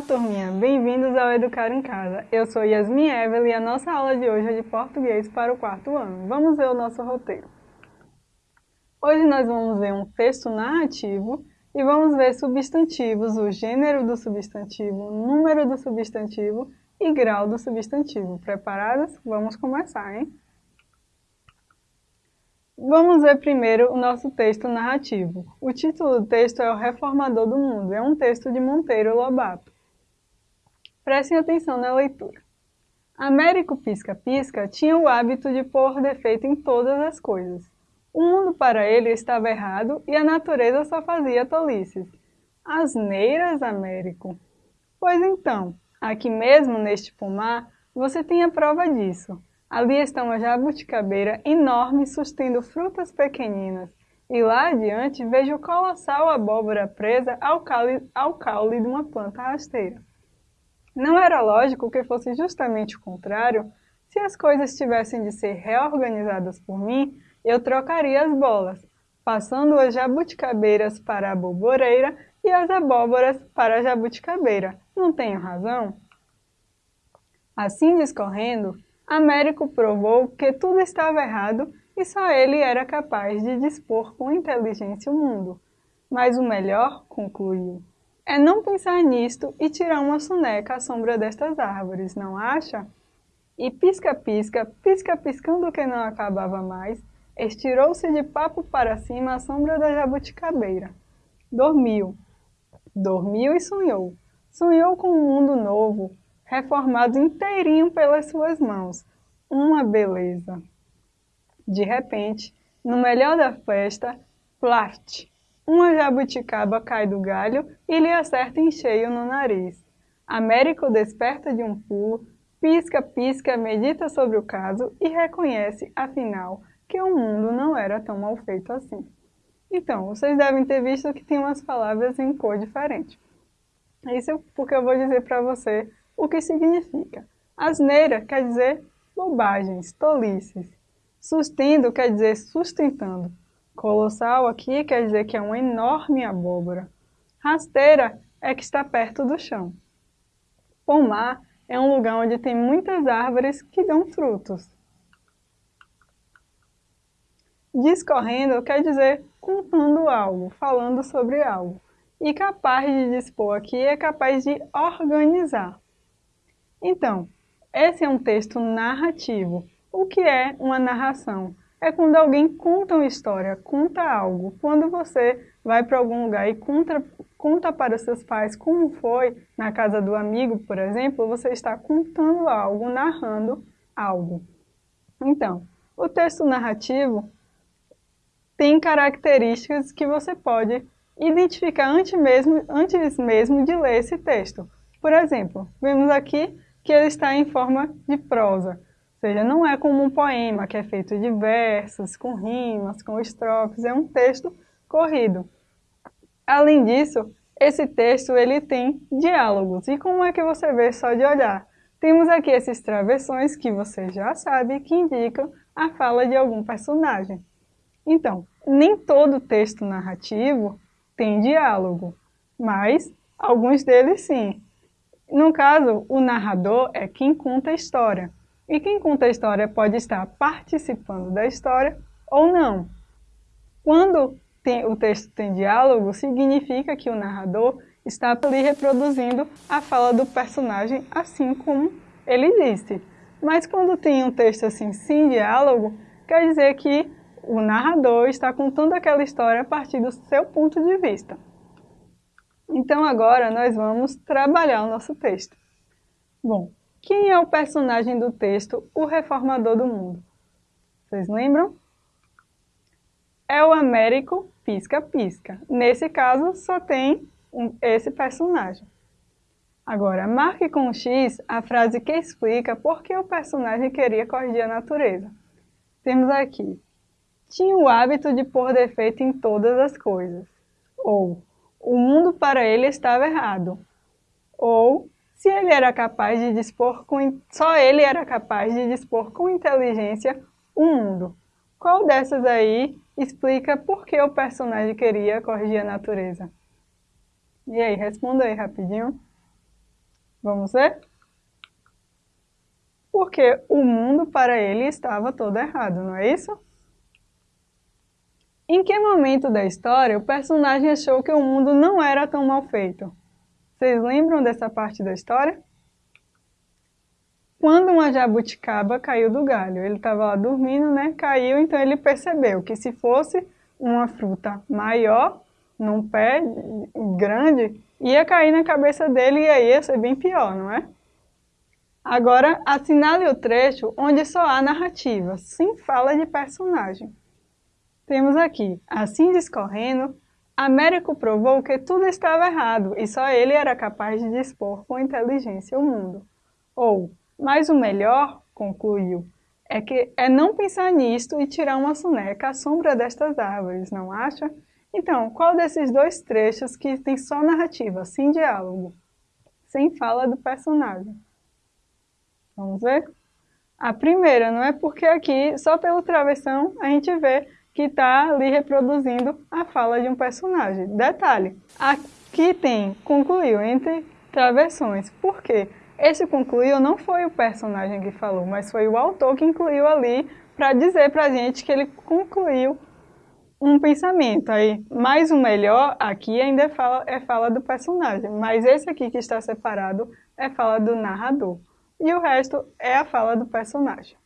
Olá, turminha! Bem-vindos ao Educar em Casa. Eu sou Yasmin Evelyn e a nossa aula de hoje é de português para o quarto ano. Vamos ver o nosso roteiro. Hoje nós vamos ver um texto narrativo e vamos ver substantivos, o gênero do substantivo, o número do substantivo e grau do substantivo. Preparadas? Vamos começar, hein? Vamos ver primeiro o nosso texto narrativo. O título do texto é O Reformador do Mundo. É um texto de Monteiro Lobato. Prestem atenção na leitura. Américo Pisca-Pisca tinha o hábito de pôr defeito em todas as coisas. O mundo para ele estava errado e a natureza só fazia tolices. Asneiras, Américo. Pois então, aqui mesmo neste pomar, você tem a prova disso. Ali está uma jabuticabeira enorme sustendo frutas pequeninas, e lá adiante vejo colossal abóbora presa ao caule, ao caule de uma planta rasteira. Não era lógico que fosse justamente o contrário. Se as coisas tivessem de ser reorganizadas por mim, eu trocaria as bolas, passando as jabuticabeiras para a aboboreira e as abóboras para a jabuticabeira. Não tenho razão? Assim discorrendo, Américo provou que tudo estava errado e só ele era capaz de dispor com inteligência o mundo. Mas o melhor, concluiu, é não pensar nisto e tirar uma soneca à sombra destas árvores, não acha? E pisca-pisca, pisca-piscando que não acabava mais, estirou-se de papo para cima à sombra da jabuticabeira. Dormiu. Dormiu e sonhou. Sonhou com um mundo novo, reformado inteirinho pelas suas mãos. Uma beleza. De repente, no melhor da festa, plaft, uma jabuticaba cai do galho e lhe acerta em cheio no nariz. Américo desperta de um pulo, pisca, pisca, medita sobre o caso e reconhece, afinal, que o mundo não era tão mal feito assim. Então, vocês devem ter visto que tem umas palavras em cor diferente. Isso porque eu vou dizer para você o que significa. Asneira quer dizer bobagens, tolices. Sustendo quer dizer sustentando. Colossal aqui quer dizer que é uma enorme abóbora. Rasteira é que está perto do chão. Pomar é um lugar onde tem muitas árvores que dão frutos. Discorrendo quer dizer contando algo, falando sobre algo. E capaz de dispor aqui é capaz de organizar. Então, esse é um texto narrativo. O que é uma narração? É quando alguém conta uma história, conta algo. Quando você vai para algum lugar e conta, conta para seus pais como foi na casa do amigo, por exemplo, você está contando algo, narrando algo. Então, o texto narrativo tem características que você pode identificar antes mesmo, antes mesmo de ler esse texto. Por exemplo, vemos aqui que ele está em forma de prosa. Seja, não é como um poema, que é feito de versos, com rimas, com estrofes, é um texto corrido. Além disso, esse texto ele tem diálogos. E como é que você vê só de olhar? Temos aqui esses travessões que você já sabe que indicam a fala de algum personagem. Então, nem todo texto narrativo tem diálogo, mas alguns deles sim. No caso, o narrador é quem conta a história. E quem conta a história pode estar participando da história ou não. Quando tem, o texto tem diálogo, significa que o narrador está ali reproduzindo a fala do personagem assim como ele disse. Mas quando tem um texto assim sem diálogo, quer dizer que o narrador está contando aquela história a partir do seu ponto de vista. Então agora nós vamos trabalhar o nosso texto. Bom, quem é o personagem do texto O Reformador do Mundo? Vocês lembram? É o Américo Pisca-Pisca. Nesse caso, só tem um, esse personagem. Agora, marque com X a frase que explica por que o personagem queria corrigir a natureza. Temos aqui, tinha o hábito de pôr defeito em todas as coisas. Ou, o mundo para ele estava errado. Ou, se ele era capaz de dispor com... Só ele era capaz de dispor com inteligência o mundo. Qual dessas aí explica por que o personagem queria corrigir a natureza? E aí, responda aí rapidinho. Vamos ver? Porque o mundo para ele estava todo errado, não é isso? Em que momento da história o personagem achou que o mundo não era tão mal feito? Vocês lembram dessa parte da história? Quando uma jabuticaba caiu do galho, ele estava lá dormindo, né? Caiu, então ele percebeu que se fosse uma fruta maior, num pé grande, ia cair na cabeça dele e aí ia ser bem pior, não é? Agora, assinale o trecho onde só há narrativa, sem fala de personagem. Temos aqui, assim discorrendo, Américo provou que tudo estava errado e só ele era capaz de dispor com inteligência o mundo. Ou, mas o melhor, concluiu, é que é não pensar nisto e tirar uma soneca à sombra destas árvores, não acha? Então, qual desses dois trechos que tem só narrativa, sem diálogo, sem fala do personagem? Vamos ver? A primeira, não é porque aqui, só pelo travessão, a gente vê que está ali reproduzindo a fala de um personagem. Detalhe, aqui tem concluiu entre travessões. Por quê? Esse concluiu não foi o personagem que falou, mas foi o autor que incluiu ali para dizer para a gente que ele concluiu um pensamento. Aí, mais o melhor aqui ainda é fala, é fala do personagem, mas esse aqui que está separado é fala do narrador. E o resto é a fala do personagem.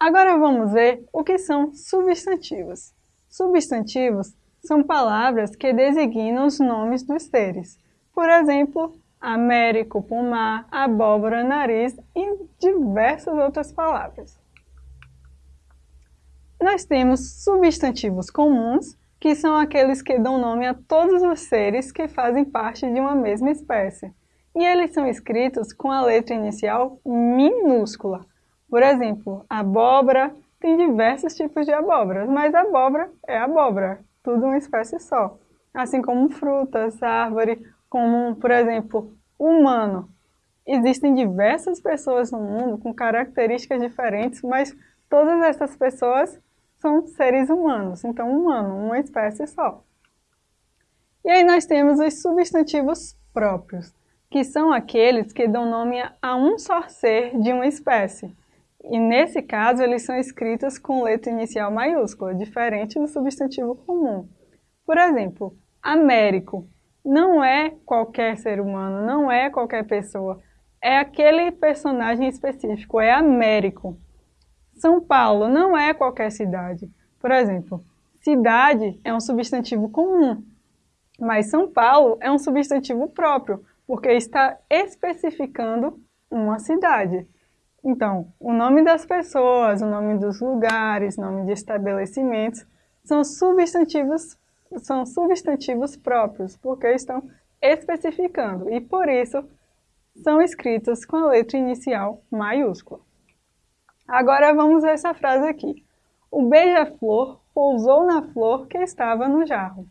Agora vamos ver o que são substantivos. Substantivos são palavras que designam os nomes dos seres. Por exemplo, américo, pomar, abóbora, nariz e diversas outras palavras. Nós temos substantivos comuns, que são aqueles que dão nome a todos os seres que fazem parte de uma mesma espécie. E eles são escritos com a letra inicial minúscula. Por exemplo, abóbora tem diversos tipos de abóboras, mas abóbora é abóbora, tudo uma espécie só. Assim como frutas, árvore, como, por exemplo, humano. Existem diversas pessoas no mundo com características diferentes, mas todas essas pessoas são seres humanos, então humano, uma espécie só. E aí nós temos os substantivos próprios, que são aqueles que dão nome a um só ser de uma espécie. E nesse caso, eles são escritos com letra inicial maiúscula, diferente do substantivo comum. Por exemplo, Américo não é qualquer ser humano, não é qualquer pessoa. É aquele personagem específico, é Américo. São Paulo não é qualquer cidade. Por exemplo, cidade é um substantivo comum, mas São Paulo é um substantivo próprio, porque está especificando uma cidade. Então, o nome das pessoas, o nome dos lugares, nome de estabelecimentos são substantivos são substantivos próprios, porque estão especificando e, por isso, são escritos com a letra inicial maiúscula. Agora vamos ver essa frase aqui. O beija-flor pousou na flor que estava no jarro.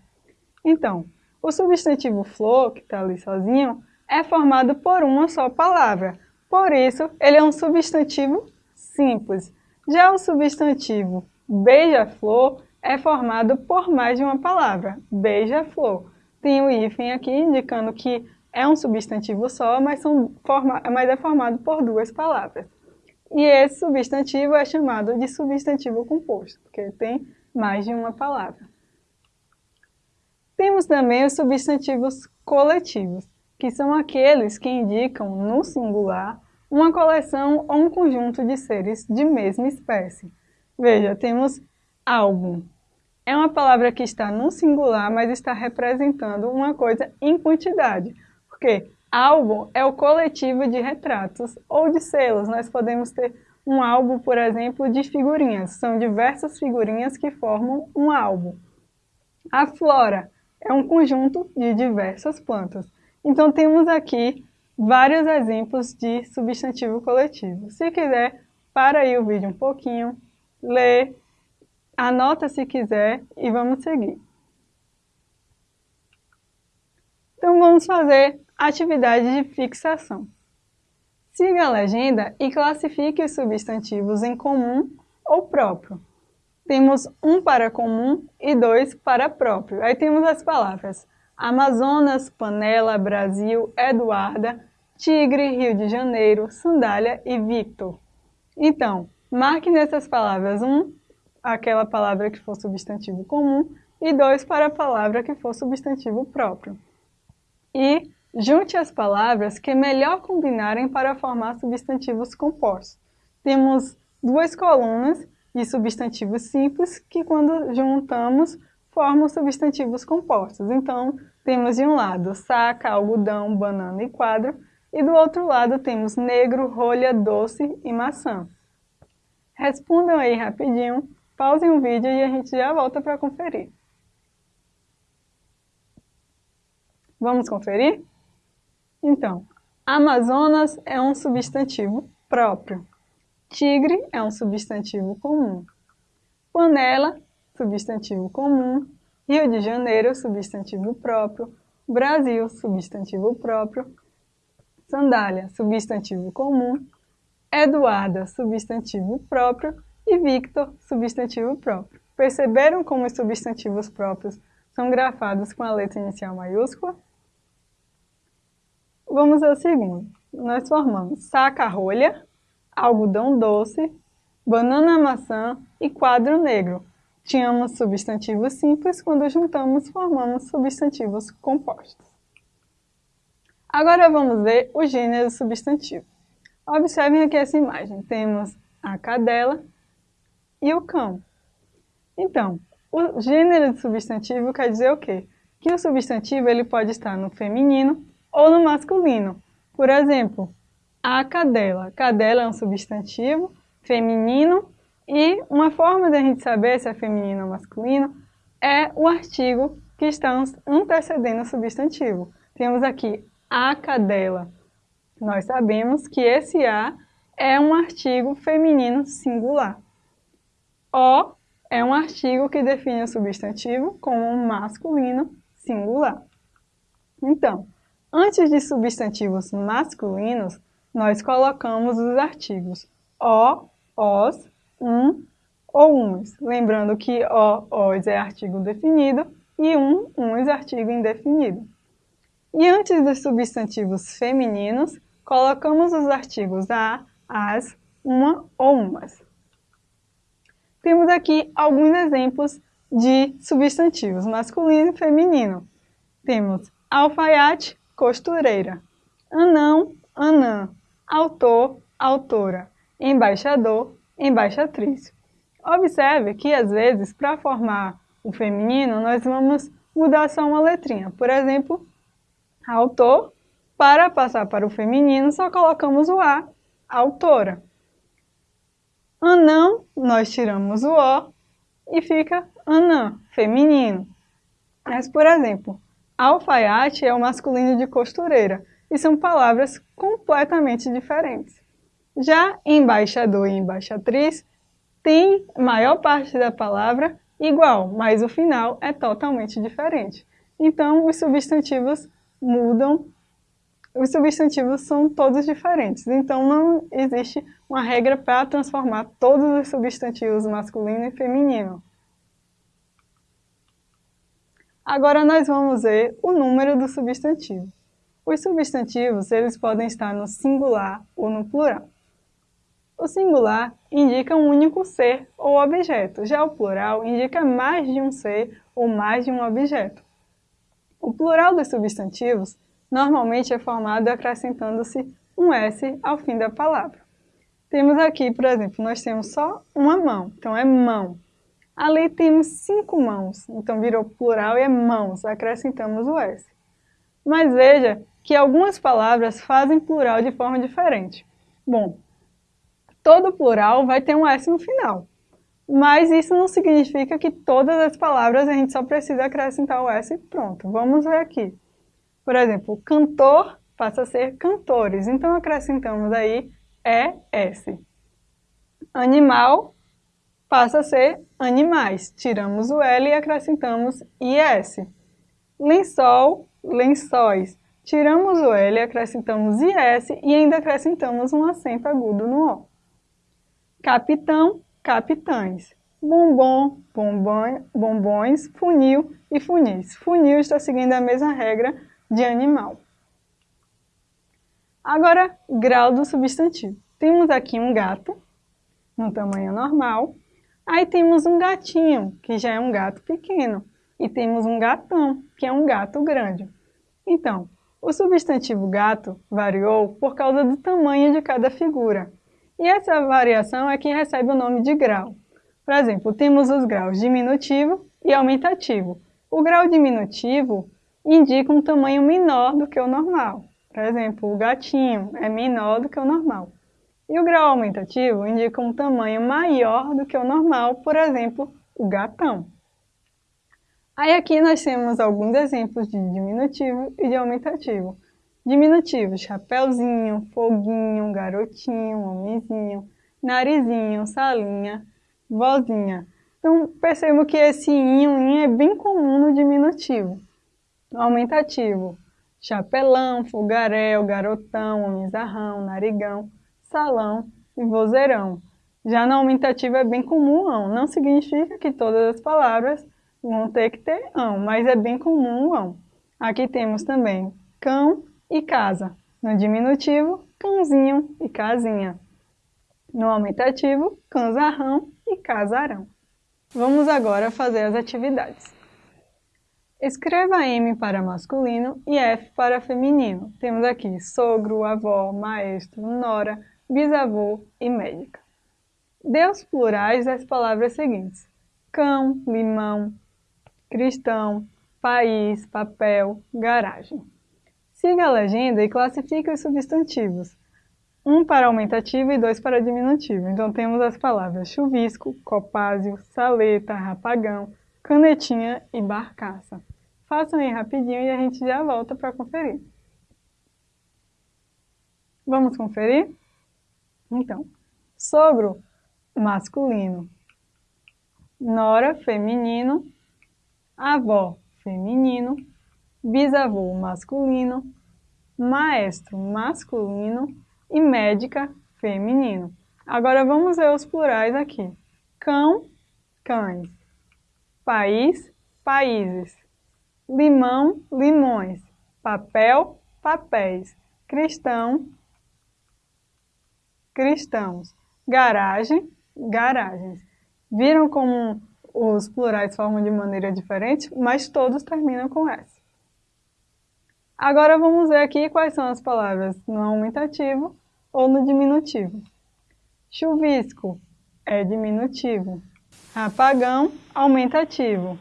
Então, o substantivo flor, que está ali sozinho, é formado por uma só palavra. Por isso, ele é um substantivo simples. Já o substantivo beija-flor é formado por mais de uma palavra, beija-flor. Tem o hífen aqui indicando que é um substantivo só, mas, são forma, mas é formado por duas palavras. E esse substantivo é chamado de substantivo composto, porque tem mais de uma palavra. Temos também os substantivos coletivos, que são aqueles que indicam, no singular, uma coleção ou um conjunto de seres de mesma espécie. Veja, temos álbum. É uma palavra que está no singular, mas está representando uma coisa em quantidade. Porque álbum é o coletivo de retratos ou de selos. Nós podemos ter um álbum, por exemplo, de figurinhas. São diversas figurinhas que formam um álbum. A flora é um conjunto de diversas plantas. Então temos aqui vários exemplos de substantivo coletivo. Se quiser, para aí o vídeo um pouquinho, lê, anota se quiser e vamos seguir. Então vamos fazer atividade de fixação. Siga a legenda e classifique os substantivos em comum ou próprio. Temos um para comum e dois para próprio. Aí temos as palavras Amazonas, Panela, Brasil, Eduarda, Tigre, Rio de Janeiro, Sandália e Victor. Então, marque nessas palavras um, aquela palavra que for substantivo comum, e dois para a palavra que for substantivo próprio. E junte as palavras que melhor combinarem para formar substantivos compostos. Temos duas colunas de substantivos simples que quando juntamos formam substantivos compostos. Então, temos de um lado saca, algodão, banana e quadro, e do outro lado temos negro, rolha, doce e maçã. Respondam aí rapidinho, pausem o vídeo e a gente já volta para conferir. Vamos conferir? Então, Amazonas é um substantivo próprio. Tigre é um substantivo comum. Panela, substantivo comum. Rio de Janeiro, substantivo próprio. Brasil, substantivo próprio. Sandália, substantivo comum. Eduarda, substantivo próprio. E Victor, substantivo próprio. Perceberam como os substantivos próprios são grafados com a letra inicial maiúscula? Vamos ao segundo. Nós formamos saca-rolha, algodão doce, banana maçã e quadro negro. Tínhamos substantivos simples, quando juntamos formamos substantivos compostos. Agora vamos ver o gênero substantivo. Observem aqui essa imagem. Temos a cadela e o cão. Então, o gênero de substantivo quer dizer o quê? Que o substantivo ele pode estar no feminino ou no masculino. Por exemplo, a cadela. Cadela é um substantivo feminino e uma forma da gente saber se é feminino ou masculino é o artigo que está antecedendo o substantivo. Temos aqui a cadela. Nós sabemos que esse a é um artigo feminino singular. O é um artigo que define o substantivo como masculino singular. Então, antes de substantivos masculinos, nós colocamos os artigos o, os, um ou uns. Lembrando que o, os é artigo definido e um, uns é artigo indefinido. E antes dos substantivos femininos, colocamos os artigos a, as, uma ou umas. Temos aqui alguns exemplos de substantivos masculino e feminino. Temos alfaiate, costureira, anão, anã, autor, autora, embaixador, embaixatriz. Observe que, às vezes, para formar o feminino, nós vamos mudar só uma letrinha. Por exemplo, autor, para passar para o feminino, só colocamos o A, autora. Anão, nós tiramos o O e fica anã, feminino. Mas, por exemplo, alfaiate é o masculino de costureira e são palavras completamente diferentes. Já embaixador e embaixatriz tem maior parte da palavra igual, mas o final é totalmente diferente. Então, os substantivos mudam, os substantivos são todos diferentes. Então, não existe uma regra para transformar todos os substantivos masculino e feminino. Agora nós vamos ver o número do substantivo. Os substantivos eles podem estar no singular ou no plural. O singular indica um único ser ou objeto, já o plural indica mais de um ser ou mais de um objeto. O plural dos substantivos normalmente é formado acrescentando-se um S ao fim da palavra. Temos aqui, por exemplo, nós temos só uma mão, então é mão. Ali temos cinco mãos, então virou plural e é mãos, acrescentamos o S. Mas veja que algumas palavras fazem plural de forma diferente. Bom, todo plural vai ter um S no final, mas isso não significa que todas as palavras a gente só precisa acrescentar o S e pronto. Vamos ver aqui. Por exemplo, cantor passa a ser cantores, então acrescentamos aí ES. Animal passa a ser animais, tiramos o L e acrescentamos IS. Lençol, lençóis, Tiramos o L, acrescentamos IS e ainda acrescentamos um acento agudo no O. Capitão, capitães. bombom, bombom, bombons, funil e funis. Funil está seguindo a mesma regra de animal. Agora, grau do substantivo. Temos aqui um gato, no tamanho normal. Aí temos um gatinho, que já é um gato pequeno. E temos um gatão, que é um gato grande. Então, o substantivo gato variou por causa do tamanho de cada figura. E essa variação é que recebe o nome de grau. Por exemplo, temos os graus diminutivo e aumentativo. O grau diminutivo indica um tamanho menor do que o normal. Por exemplo, o gatinho é menor do que o normal. E o grau aumentativo indica um tamanho maior do que o normal, por exemplo, o gatão. Aí aqui nós temos alguns exemplos de diminutivo e de aumentativo. Diminutivo, chapeuzinho, foguinho, garotinho, homenzinho, narizinho, salinha, vozinha. Então percebo que esse inho, inho é bem comum no diminutivo. Aumentativo, chapelão, fogaréu, garotão, homenzarrão, narigão, salão e vozeirão. Já no aumentativo é bem comum ão, não significa que todas as palavras vão ter que ter ão, mas é bem comum o ão. Aqui temos também cão e casa. No diminutivo, cãozinho e casinha. No aumentativo, cãozarrão e casarão. Vamos agora fazer as atividades. Escreva M para masculino e F para feminino. Temos aqui sogro, avó, maestro, nora, bisavô e médica. Dê os plurais das palavras seguintes. Cão, limão, cristão, país, papel, garagem. Siga a legenda e classifique os substantivos. Um para aumentativo e dois para diminutivo. Então temos as palavras chuvisco, copásio, saleta, rapagão, canetinha e barcaça. Façam aí rapidinho e a gente já volta para conferir. Vamos conferir? Então, sogro masculino, nora feminino, avó feminino, bisavô masculino, maestro masculino e médica feminino. Agora vamos ver os plurais aqui. Cão, cães. País, países. Limão, limões. Papel, papéis. Cristão, cristãos. Garagem, garagens. Viram como os plurais formam de maneira diferente, mas todos terminam com S. Agora vamos ver aqui quais são as palavras no aumentativo ou no diminutivo. Chuvisco é diminutivo. Apagão, aumentativo.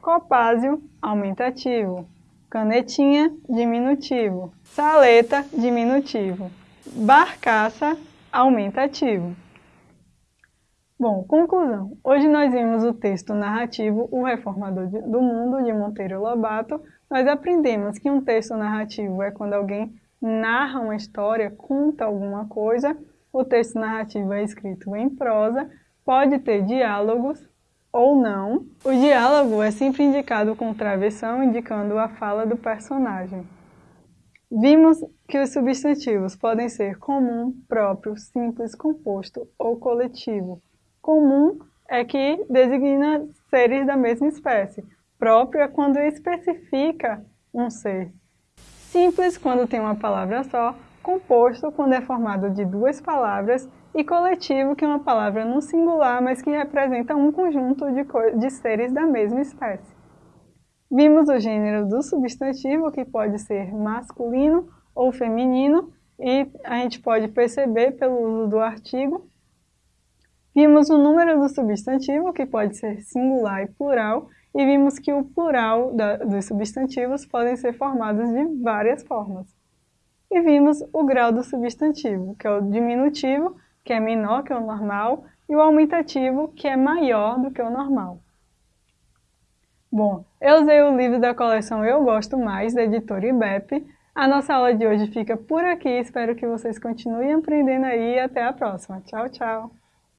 Copásio, aumentativo. Canetinha, diminutivo. Saleta, diminutivo. Barcaça, aumentativo. Bom, conclusão. Hoje nós vimos o texto narrativo O Reformador do Mundo, de Monteiro Lobato. Nós aprendemos que um texto narrativo é quando alguém narra uma história, conta alguma coisa. O texto narrativo é escrito em prosa, pode ter diálogos ou não. O diálogo é sempre indicado com travessão, indicando a fala do personagem. Vimos que os substantivos podem ser comum, próprio, simples, composto ou coletivo. Comum é que designa seres da mesma espécie. Próprio é quando especifica um ser. Simples quando tem uma palavra só. Composto quando é formado de duas palavras. E coletivo que é uma palavra no singular, mas que representa um conjunto de, de seres da mesma espécie. Vimos o gênero do substantivo, que pode ser masculino ou feminino, e a gente pode perceber pelo uso do artigo. Vimos o número do substantivo, que pode ser singular e plural, e vimos que o plural da, dos substantivos podem ser formados de várias formas. E vimos o grau do substantivo, que é o diminutivo, que é menor que o normal, e o aumentativo, que é maior do que o normal. Bom, eu usei o livro da coleção Eu Gosto Mais, da editora IBEP. A nossa aula de hoje fica por aqui, espero que vocês continuem aprendendo aí e até a próxima. Tchau, tchau!